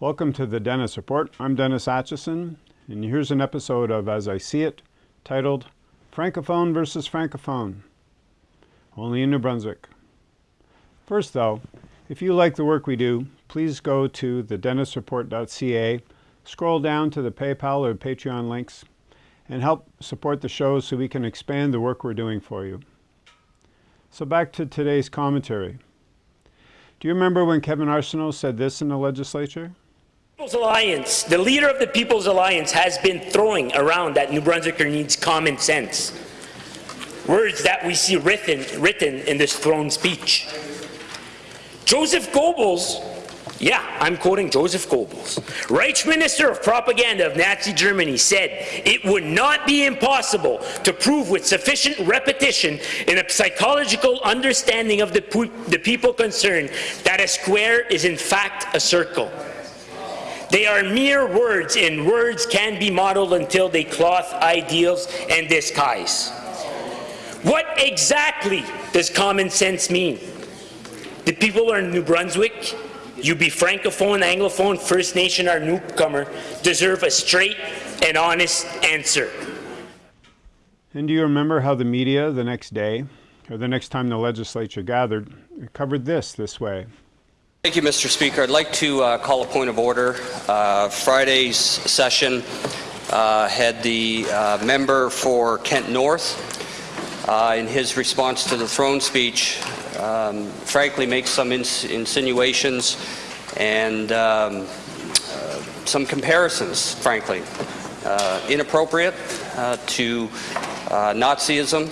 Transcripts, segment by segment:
Welcome to the Dennis Report. I'm Dennis Atchison, and here's an episode of As I See It, titled Francophone versus Francophone, only in New Brunswick. First though, if you like the work we do, please go to thedennisreport.ca, scroll down to the PayPal or Patreon links, and help support the show so we can expand the work we're doing for you. So back to today's commentary. Do you remember when Kevin Arseneau said this in the legislature? People's Alliance, the leader of the People's Alliance has been throwing around that New Brunswicker needs common sense. Words that we see written, written in this throne speech. Joseph Goebbels, yeah, I'm quoting Joseph Goebbels, Reich Minister of Propaganda of Nazi Germany said it would not be impossible to prove with sufficient repetition in a psychological understanding of the, the people concerned that a square is in fact a circle. They are mere words, and words can be modeled until they cloth ideals and disguise. What exactly does common sense mean? The people in New Brunswick, you be Francophone, Anglophone, First Nation, or newcomer, deserve a straight and honest answer. And do you remember how the media the next day, or the next time the legislature gathered, covered this this way? Thank you, Mr. Speaker. I'd like to uh, call a point of order. Uh, Friday's session uh, had the uh, member for Kent North, uh, in his response to the throne speech, um, frankly makes some ins insinuations and um, uh, some comparisons, frankly, inappropriate to Nazism,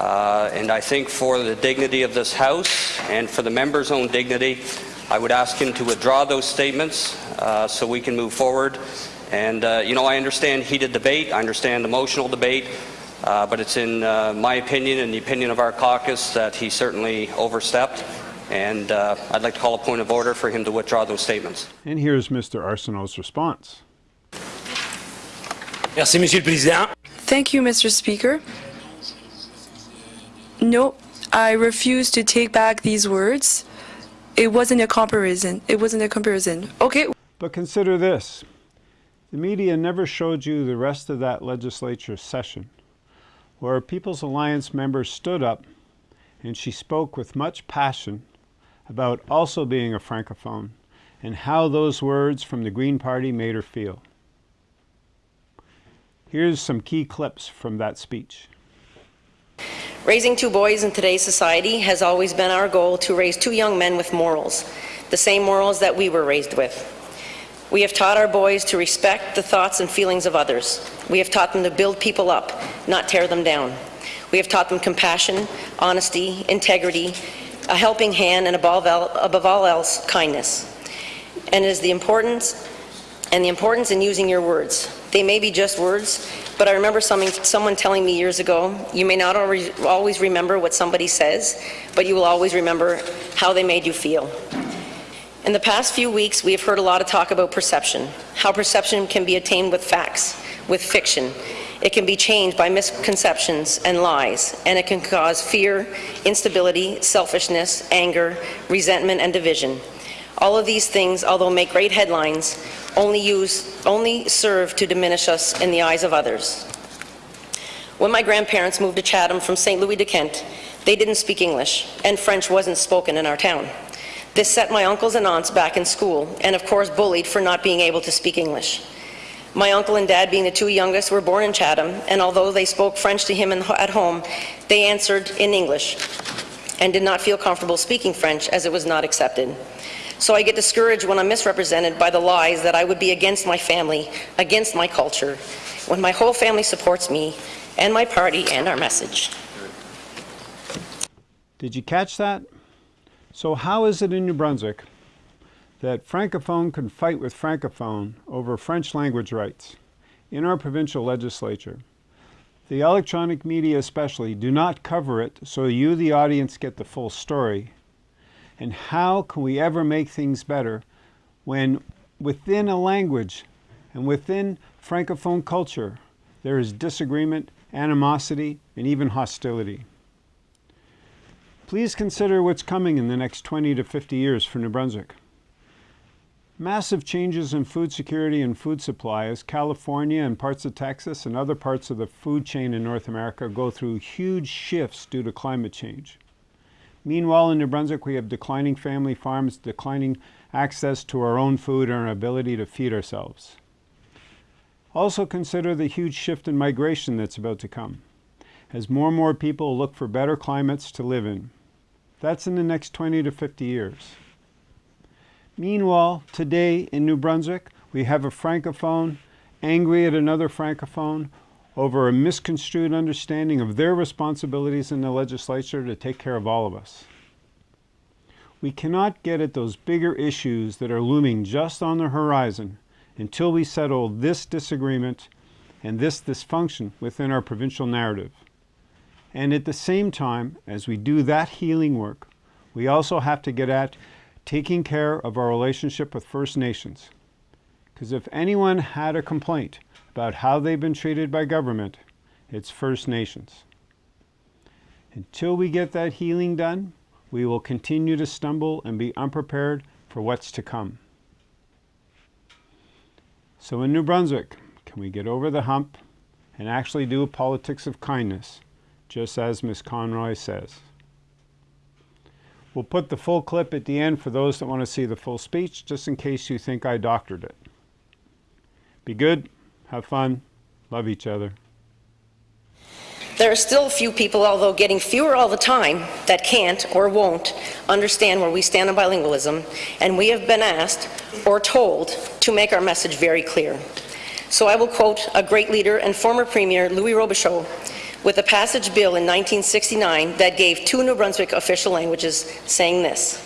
uh, and I think for the dignity of this House and for the member's own dignity, I would ask him to withdraw those statements uh, so we can move forward. And, uh, you know, I understand heated debate, I understand emotional debate, uh, but it's in uh, my opinion and the opinion of our caucus that he certainly overstepped. And uh, I'd like to call a point of order for him to withdraw those statements. And here's Mr. Arseneau's response. Merci, Monsieur le Président. Thank you, Mr. Speaker. No, I refuse to take back these words. It wasn't a comparison. It wasn't a comparison. Okay. But consider this. The media never showed you the rest of that legislature session, where a People's Alliance member stood up and she spoke with much passion about also being a Francophone and how those words from the Green Party made her feel. Here's some key clips from that speech. Raising two boys in today's society has always been our goal to raise two young men with morals, the same morals that we were raised with. We have taught our boys to respect the thoughts and feelings of others. We have taught them to build people up, not tear them down. We have taught them compassion, honesty, integrity, a helping hand, and above all else, kindness. And it is the importance and the importance in using your words. They may be just words, but I remember someone telling me years ago, you may not always remember what somebody says, but you will always remember how they made you feel. In the past few weeks, we have heard a lot of talk about perception, how perception can be attained with facts, with fiction. It can be changed by misconceptions and lies, and it can cause fear, instability, selfishness, anger, resentment, and division. All of these things, although make great headlines, only, use, only serve to diminish us in the eyes of others. When my grandparents moved to Chatham from St. Louis de Kent, they didn't speak English, and French wasn't spoken in our town. This set my uncles and aunts back in school, and of course bullied for not being able to speak English. My uncle and dad, being the two youngest, were born in Chatham, and although they spoke French to him at home, they answered in English and did not feel comfortable speaking French as it was not accepted. So I get discouraged when I'm misrepresented by the lies that I would be against my family, against my culture, when my whole family supports me and my party and our message. Did you catch that? So how is it in New Brunswick that Francophone can fight with Francophone over French language rights in our provincial legislature? The electronic media especially do not cover it so you, the audience, get the full story and how can we ever make things better when within a language and within Francophone culture there is disagreement, animosity, and even hostility? Please consider what's coming in the next 20 to 50 years for New Brunswick. Massive changes in food security and food supply as California and parts of Texas and other parts of the food chain in North America go through huge shifts due to climate change. Meanwhile, in New Brunswick, we have declining family farms, declining access to our own food, and our ability to feed ourselves. Also, consider the huge shift in migration that's about to come as more and more people look for better climates to live in. That's in the next 20 to 50 years. Meanwhile, today in New Brunswick, we have a francophone angry at another francophone over a misconstrued understanding of their responsibilities in the legislature to take care of all of us. We cannot get at those bigger issues that are looming just on the horizon until we settle this disagreement and this dysfunction within our provincial narrative. And at the same time, as we do that healing work, we also have to get at taking care of our relationship with First Nations. Because if anyone had a complaint about how they've been treated by government, it's First Nations. Until we get that healing done, we will continue to stumble and be unprepared for what's to come. So in New Brunswick, can we get over the hump and actually do a politics of kindness, just as Ms. Conroy says? We'll put the full clip at the end for those that want to see the full speech, just in case you think I doctored it. Be good, have fun, love each other. There are still a few people, although getting fewer all the time, that can't or won't understand where we stand on bilingualism, and we have been asked or told to make our message very clear. So I will quote a great leader and former Premier Louis Robichaud with a passage bill in 1969 that gave two New Brunswick official languages, saying this.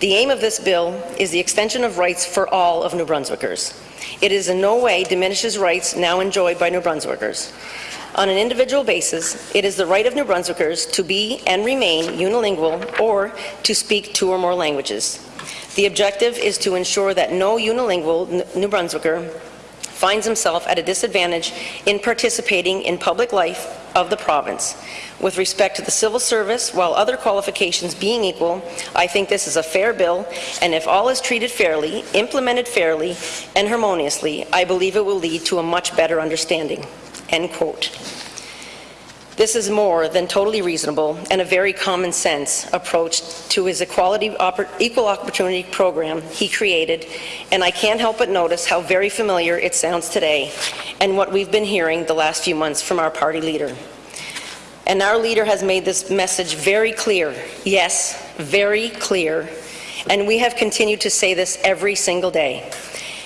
The aim of this bill is the extension of rights for all of New Brunswickers. It is in no way diminishes rights now enjoyed by New Brunswickers. On an individual basis, it is the right of New Brunswickers to be and remain unilingual or to speak two or more languages. The objective is to ensure that no unilingual New Brunswicker finds himself at a disadvantage in participating in public life of the province. With respect to the civil service, while other qualifications being equal, I think this is a fair bill, and if all is treated fairly, implemented fairly, and harmoniously, I believe it will lead to a much better understanding." End quote. This is more than totally reasonable and a very common sense approach to his equality, equal opportunity program he created, and I can't help but notice how very familiar it sounds today and what we've been hearing the last few months from our party leader. And our leader has made this message very clear, yes, very clear, and we have continued to say this every single day.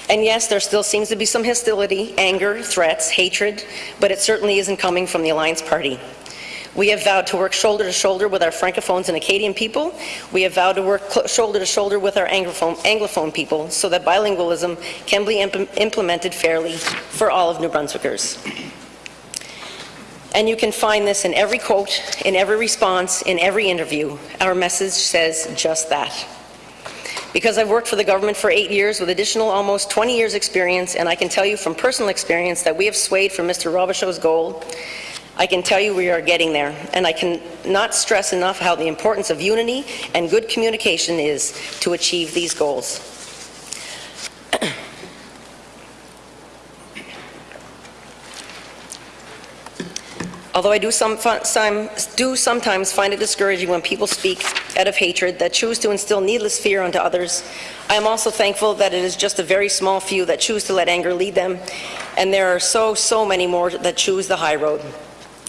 And yes, there still seems to be some hostility, anger, threats, hatred, but it certainly isn't coming from the Alliance Party. We have vowed to work shoulder to shoulder with our Francophones and Acadian people. We have vowed to work shoulder to shoulder with our Anglophone, Anglophone people so that bilingualism can be imp implemented fairly for all of New Brunswickers. And you can find this in every quote, in every response, in every interview. Our message says just that. Because I've worked for the government for eight years with additional almost 20 years experience, and I can tell you from personal experience that we have swayed from Mr. Robichaud's goal. I can tell you we are getting there, and I cannot stress enough how the importance of unity and good communication is to achieve these goals. Although I do, some, some, do sometimes find it discouraging when people speak out of hatred that choose to instill needless fear onto others, I am also thankful that it is just a very small few that choose to let anger lead them, and there are so, so many more that choose the high road,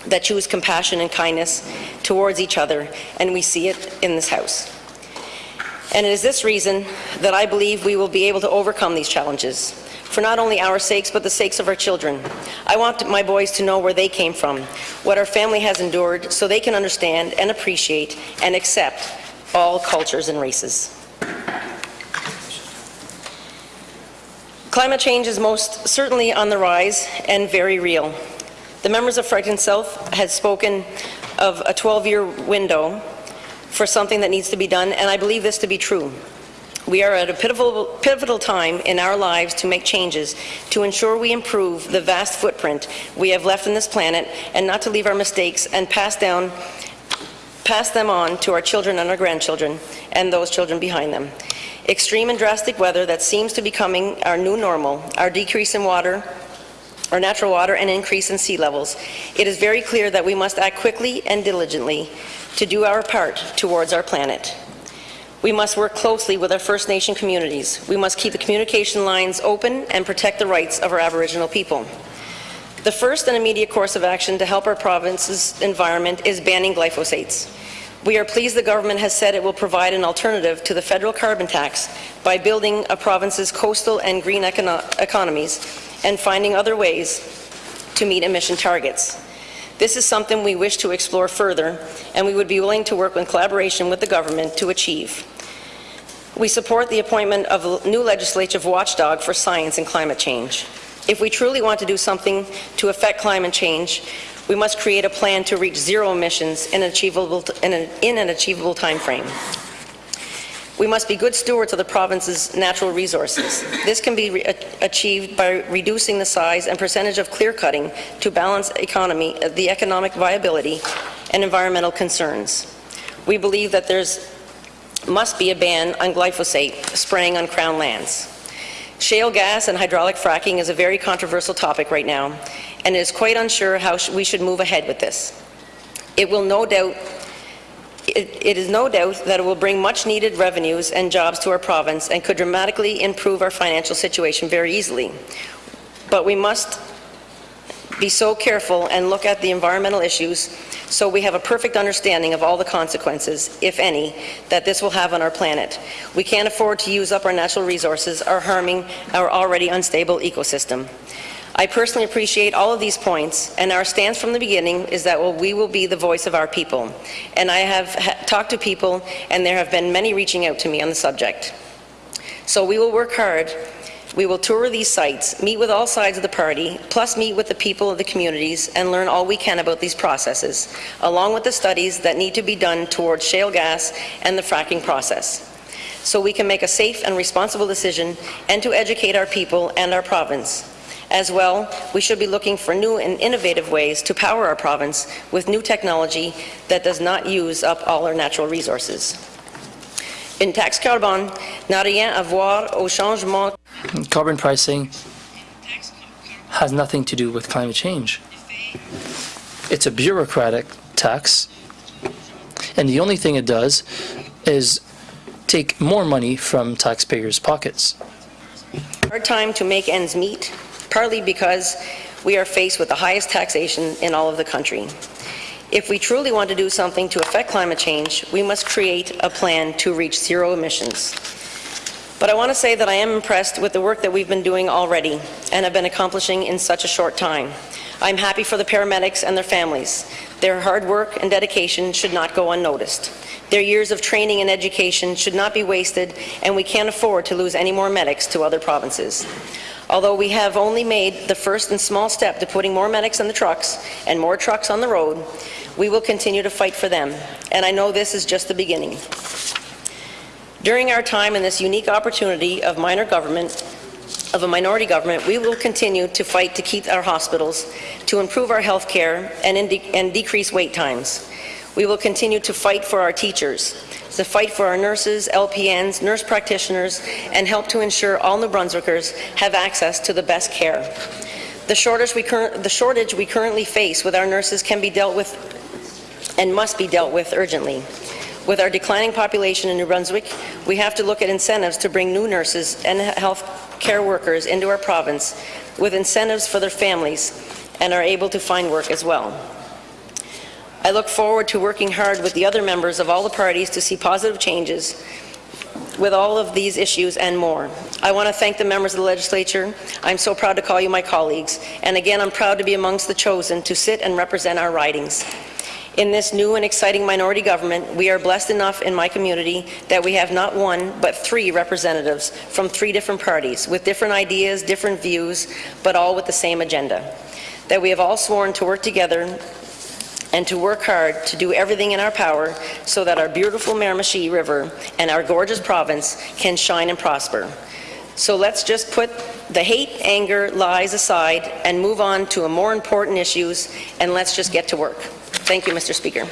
that choose compassion and kindness towards each other, and we see it in this House. And it is this reason that I believe we will be able to overcome these challenges for not only our sakes, but the sakes of our children. I want my boys to know where they came from, what our family has endured, so they can understand and appreciate and accept all cultures and races. Climate change is most certainly on the rise and very real. The members of Fredericton South has spoken of a 12-year window for something that needs to be done, and I believe this to be true. We are at a pivotal, pivotal time in our lives to make changes to ensure we improve the vast footprint we have left on this planet and not to leave our mistakes and pass down pass them on to our children and our grandchildren and those children behind them. Extreme and drastic weather that seems to be becoming our new normal, our decrease in water, our natural water, and increase in sea levels, it is very clear that we must act quickly and diligently to do our part towards our planet. We must work closely with our First Nation communities. We must keep the communication lines open and protect the rights of our Aboriginal people. The first and immediate course of action to help our province's environment is banning glyphosates. We are pleased the government has said it will provide an alternative to the federal carbon tax by building a province's coastal and green econo economies and finding other ways to meet emission targets. This is something we wish to explore further, and we would be willing to work in collaboration with the government to achieve. We support the appointment of a new legislative watchdog for science and climate change. If we truly want to do something to affect climate change, we must create a plan to reach zero emissions in an achievable, in an, in an achievable time frame. We must be good stewards of the province's natural resources. This can be achieved by reducing the size and percentage of clear cutting to balance economy, the economic viability and environmental concerns. We believe that there must be a ban on glyphosate spraying on Crown lands. Shale gas and hydraulic fracking is a very controversial topic right now, and it is quite unsure how we should move ahead with this. It will no doubt it, it is no doubt that it will bring much needed revenues and jobs to our province and could dramatically improve our financial situation very easily. But we must be so careful and look at the environmental issues so we have a perfect understanding of all the consequences, if any, that this will have on our planet. We can't afford to use up our natural resources or harming our already unstable ecosystem. I personally appreciate all of these points, and our stance from the beginning is that well, we will be the voice of our people. And I have talked to people, and there have been many reaching out to me on the subject. So we will work hard we will tour these sites, meet with all sides of the party, plus meet with the people of the communities and learn all we can about these processes, along with the studies that need to be done towards shale gas and the fracking process so we can make a safe and responsible decision and to educate our people and our province. As well, we should be looking for new and innovative ways to power our province with new technology that does not use up all our natural resources. Une taxe carbone n'a rien à voir au changement Carbon pricing has nothing to do with climate change. It's a bureaucratic tax, and the only thing it does is take more money from taxpayers' pockets. Hard time to make ends meet, partly because we are faced with the highest taxation in all of the country. If we truly want to do something to affect climate change, we must create a plan to reach zero emissions. But I want to say that I am impressed with the work that we've been doing already and have been accomplishing in such a short time. I'm happy for the paramedics and their families. Their hard work and dedication should not go unnoticed. Their years of training and education should not be wasted, and we can't afford to lose any more medics to other provinces. Although we have only made the first and small step to putting more medics in the trucks and more trucks on the road, we will continue to fight for them, and I know this is just the beginning. During our time in this unique opportunity of minor government, of a minority government, we will continue to fight to keep our hospitals, to improve our health care, and, and decrease wait times. We will continue to fight for our teachers, to fight for our nurses, LPNs, nurse practitioners, and help to ensure all New Brunswickers have access to the best care. The shortage, we the shortage we currently face with our nurses can be dealt with and must be dealt with urgently. With our declining population in New Brunswick, we have to look at incentives to bring new nurses and health care workers into our province with incentives for their families and are able to find work as well. I look forward to working hard with the other members of all the parties to see positive changes with all of these issues and more. I want to thank the members of the legislature. I'm so proud to call you my colleagues. And again, I'm proud to be amongst the chosen to sit and represent our ridings. In this new and exciting minority government, we are blessed enough in my community that we have not one, but three representatives from three different parties with different ideas, different views, but all with the same agenda. That we have all sworn to work together and to work hard to do everything in our power so that our beautiful Miramichi River and our gorgeous province can shine and prosper. So let's just put the hate, anger, lies aside and move on to more important issues and let's just get to work. Thank you, Mr. Speaker.